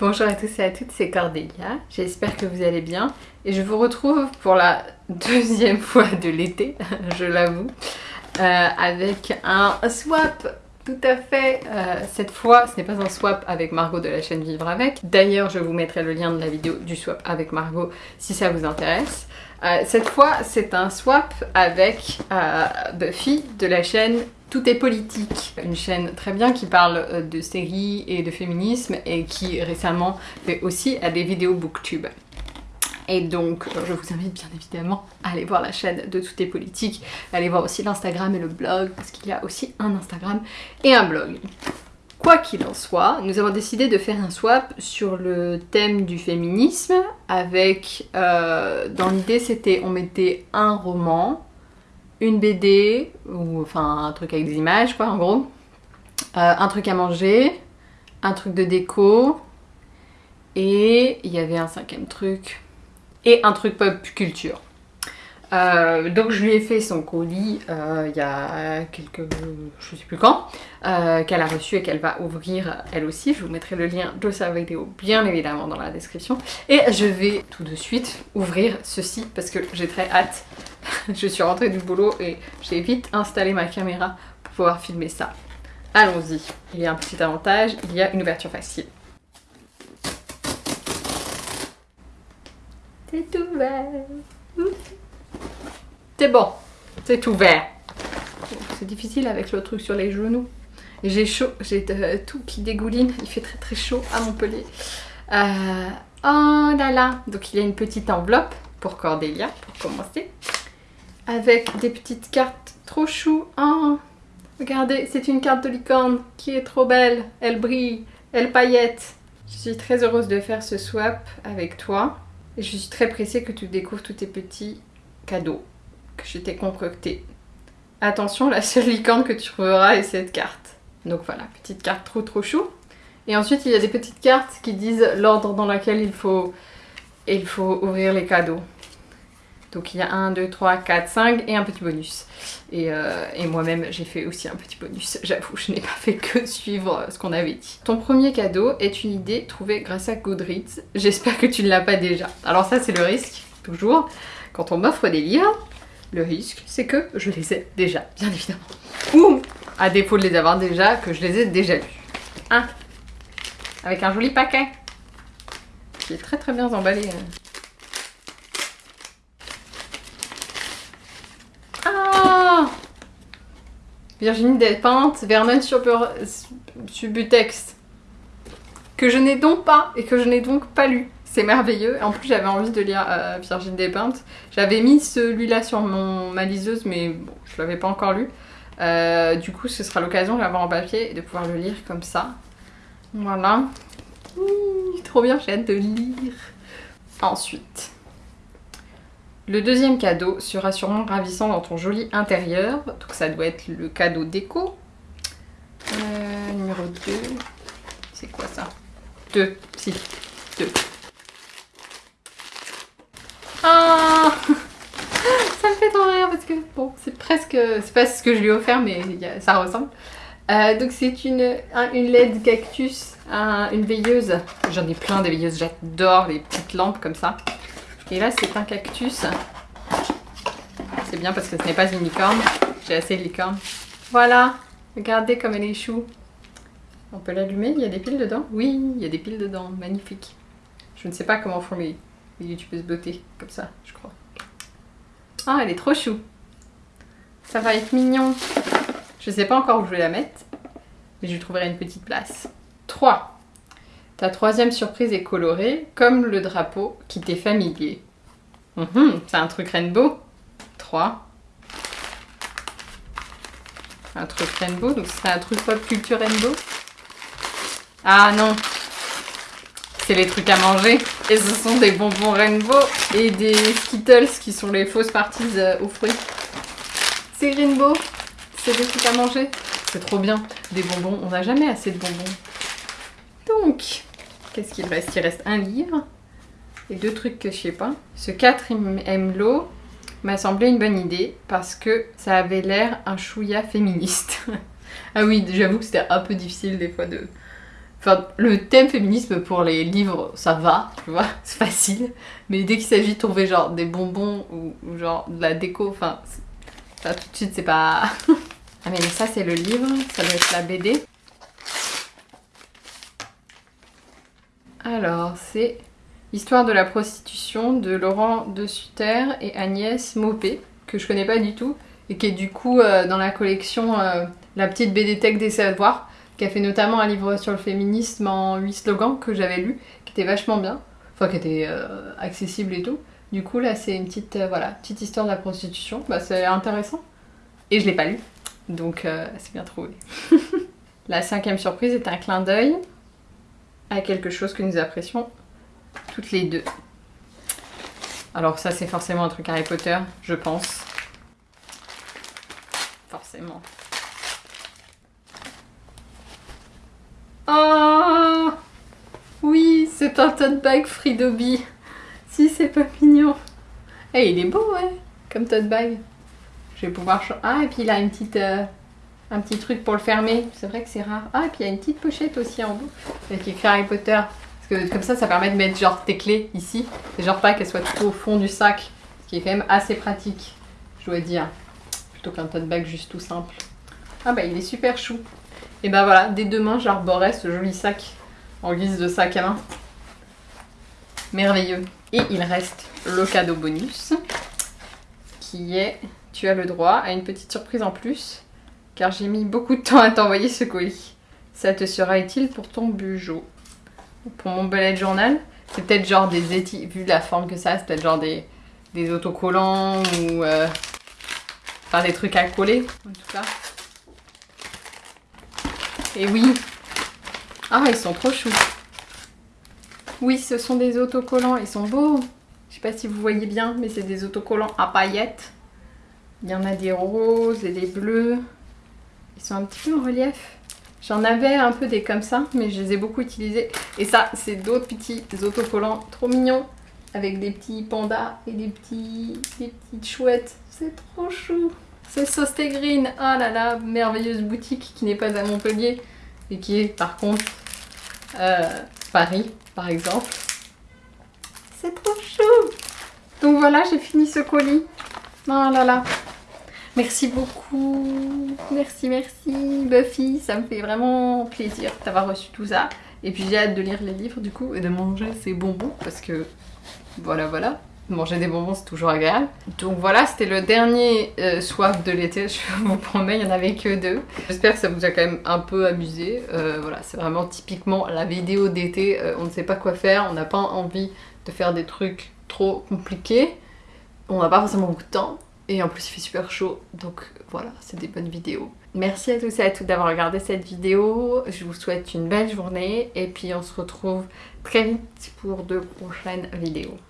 Bonjour à tous et à toutes, c'est Cordélia, j'espère que vous allez bien. Et je vous retrouve pour la deuxième fois de l'été, je l'avoue, euh, avec un swap tout à fait. Euh, cette fois, ce n'est pas un swap avec Margot de la chaîne Vivre Avec. D'ailleurs, je vous mettrai le lien de la vidéo du swap avec Margot si ça vous intéresse. Euh, cette fois, c'est un swap avec Buffy de la chaîne tout est politique, une chaîne très bien qui parle euh, de séries et de féminisme et qui récemment fait aussi à des vidéos booktube. Et donc, euh, je vous invite bien évidemment à aller voir la chaîne de Tout est politique, aller voir aussi l'Instagram et le blog, parce qu'il y a aussi un Instagram et un blog. Quoi qu'il en soit, nous avons décidé de faire un swap sur le thème du féminisme, avec, euh, dans l'idée c'était, on mettait un roman, une BD, ou enfin un truc avec des images quoi en gros, euh, un truc à manger, un truc de déco, et il y avait un cinquième truc, et un truc pop culture. Euh, donc je lui ai fait son colis euh, il y a quelques... je sais plus quand, qu'elle a reçu et qu'elle va ouvrir elle aussi. Je vous mettrai le lien de sa vidéo bien évidemment dans la description. Et je vais tout de suite ouvrir ceci parce que j'ai très hâte je suis rentrée du boulot et j'ai vite installé ma caméra pour pouvoir filmer ça. Allons-y. Il y a un petit avantage, il y a une ouverture facile. C'est ouvert. C'est bon, c'est ouvert. C'est difficile avec le truc sur les genoux. J'ai chaud, j'ai tout qui dégouline. Il fait très très chaud à Montpellier. Euh, oh là là Donc il y a une petite enveloppe pour Cordélia, pour commencer avec des petites cartes trop chou. Oh, regardez, c'est une carte de licorne qui est trop belle. Elle brille, elle paillette. Je suis très heureuse de faire ce swap avec toi. Et je suis très pressée que tu découvres tous tes petits cadeaux que je t'ai concoctés. Attention, la seule licorne que tu trouveras est cette carte. Donc voilà, petite carte trop trop chou. Et ensuite, il y a des petites cartes qui disent l'ordre dans lequel il faut, il faut ouvrir les cadeaux. Donc il y a 1, 2, 3, 4, 5 et un petit bonus. Euh, et, moi-même j'ai fait aussi un petit bonus. J'avoue, je n'ai pas fait que suivre ce qu'on avait dit. Ton premier cadeau est une idée trouvée grâce à Goodreads. J'espère que tu ne l'as pas déjà. Alors ça c'est le risque, toujours. Quand on m'offre des livres, le risque c'est que je les ai déjà, bien évidemment. Ou, à défaut de les avoir déjà, que je les ai déjà lus. Un, avec un joli paquet qui est très très bien emballé. Virginie Despentes, Vernon Subutex, que je n'ai donc pas et que je n'ai donc pas lu. C'est merveilleux. En plus, j'avais envie de lire euh, Virginie Despentes. J'avais mis celui-là sur mon, ma liseuse, mais bon, je l'avais pas encore lu. Euh, du coup, ce sera l'occasion de l'avoir en papier et de pouvoir le lire comme ça. Voilà. trop bien, j'ai hâte de lire. Ensuite, le deuxième cadeau sera sûrement ravissant dans ton joli intérieur. Donc ça doit être le cadeau déco. Euh, numéro 2. C'est quoi ça? 2. Si. 2. Ah Ça me fait trop rire parce que bon, c'est presque... C'est pas ce que je lui ai offert mais ça ressemble. Euh, donc c'est une, une LED cactus, une veilleuse. J'en ai plein des veilleuses, j'adore les petites lampes comme ça. Et là, c'est un cactus. C'est bien parce que ce n'est pas une licorne. J'ai assez de licorne. Voilà, regardez comme elle est chou. On peut l'allumer, il y a des piles dedans? Oui, il y a des piles dedans, magnifique. Je ne sais pas comment font les, youtubeuses beauté, comme ça, je crois. Ah, elle est trop chou. Ça va être mignon. Je ne sais pas encore où je vais la mettre, mais je lui trouverai une petite place. 3. Ta troisième surprise est colorée, comme le drapeau qui t'est familier. Mhm, c'est un truc rainbow. 3. Un truc rainbow, donc c'est un truc pop culture rainbow. Ah non C'est les trucs à manger. Et ce sont des bonbons rainbow et des Skittles qui sont les fausses parties euh, aux fruits. C'est rainbow C'est des trucs à manger C'est trop bien. Des bonbons, on n'a jamais assez de bonbons. Donc, qu'est-ce qu'il reste? Il reste un livre et deux trucs que je sais pas. Ce 4 l'eau m'a semblé une bonne idée parce que ça avait l'air un chouïa féministe. ah oui, j'avoue que c'était un peu difficile des fois de Enfin, le thème féminisme pour les livres, ça va, tu vois, c'est facile. Mais dès qu'il s'agit de trouver genre des bonbons ou, genre de la déco, enfin, tout de suite c'est pas... ah mais ça c'est le livre, ça doit être la BD. Alors, c'est Histoire de la prostitution de Laurent de Sutter et Agnès Maupé, que je connais pas du tout, et qui est du coup euh, dans la collection euh, La petite BD Tech des savoirs qui a fait notamment un livre sur le féminisme en 8 slogans que j'avais lu, qui était vachement bien, enfin qui était euh, accessible et tout. Du coup là c'est une petite, voilà, petite histoire de la prostitution, bah, c'est intéressant. Et je l'ai pas lu, donc c'est bien trouvé. la cinquième surprise est un clin d'œil à quelque chose que nous apprécions toutes les deux. Alors ça c'est forcément un truc Harry Potter, je pense. Forcément. Oh Oui, c'est un tote bag Fridobi. Si, c'est pas mignon. Eh, il est beau, ouais, comme tote bag. Je vais pouvoir... Ah, et puis il a une petite, euh, un petit truc pour le fermer. C'est vrai que c'est rare. Ah, et puis il y a une petite pochette aussi en bout. Avec écrit Harry Potter. Parce que comme ça, ça permet de mettre genre tes clés ici. Et genre pas qu'elles soient tout au fond du sac. Ce qui est quand même assez pratique, je dois dire. Plutôt qu'un tote bag juste tout simple. Ah bah il est super chou. Et ben voilà, dès demain, j'arborerai ce joli sac en guise de sac à main. Merveilleux. Et il reste le cadeau bonus, qui est, tu as le droit à une petite surprise en plus, car j'ai mis beaucoup de temps à t'envoyer ce colis. Ça te sera utile pour ton bugeot. Pour mon bullet journal, c'est peut-être genre des éti... Vu la forme que ça c'est peut-être genre des, des autocollants ou... Euh... Enfin, des trucs à coller, en tout cas. Et oui. Ah, ils sont trop choux. Oui, ce sont des autocollants. Ils sont beaux. Je sais pas si vous voyez bien, mais c'est des autocollants à paillettes. Il y en a des roses et des bleus. Ils un petit peu en relief. J'en avais un peu des comme ça, mais je les ai beaucoup utilisés. Et ça, c'est d'autres petits autocollants trop mignons. Avec des petits pandas et des, petits, des petites chouettes. C'est trop chou. C'est Sauce Green. Ah là là, merveilleuse boutique qui n'est pas à Montpellier et qui est par contre euh, Paris, par exemple. C'est trop chou Donc voilà, j'ai fini ce colis. Oh là là. Merci beaucoup. Merci, merci Buffy. Ça me fait vraiment plaisir d'avoir reçu tout ça. Et puis j'ai hâte de lire les livres du coup et de manger ces bonbons parce que voilà, voilà. Manger des bonbons, c'est toujours agréable. Donc voilà, c'était le dernier euh, de l'été. Je vous promets, il n'y en avait que deux. J'espère que ça vous a quand même un peu amusé. Euh, voilà, c'est vraiment typiquement la vidéo d'été. Euh, on ne sait pas quoi faire, on n'a pas envie de faire des trucs trop compliqués. On n'a pas forcément beaucoup de temps. Et en plus, il fait super chaud. Donc voilà, c'est des bonnes vidéos. Merci à tous et à toutes d'avoir regardé cette vidéo. Je vous souhaite une belle journée. Et puis on se retrouve très vite pour de prochaines vidéos.